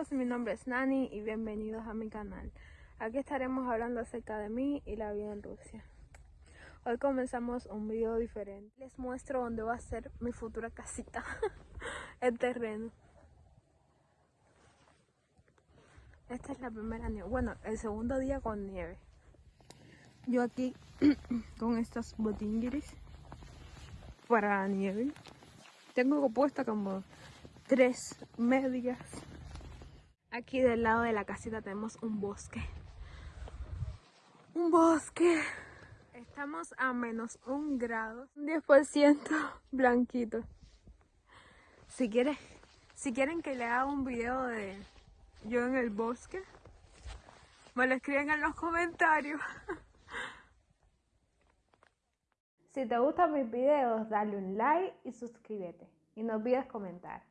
todos, mi nombre es Nani y bienvenidos a mi canal. Aquí estaremos hablando acerca de mí y la vida en Rusia. Hoy comenzamos un video diferente. Les muestro dónde va a ser mi futura casita, el terreno. Esta es la primera nieve, bueno, el segundo día con nieve. Yo aquí con estas botingueres para nieve. Tengo puesta como tres medias. Aquí del lado de la casita tenemos un bosque. Un bosque. Estamos a menos un grado, 10% blanquito. Si si quieren que le haga un video de yo en el bosque, me lo escriben en los comentarios. Si te gustan mis videos, dale un like y suscríbete. Y no olvides comentar.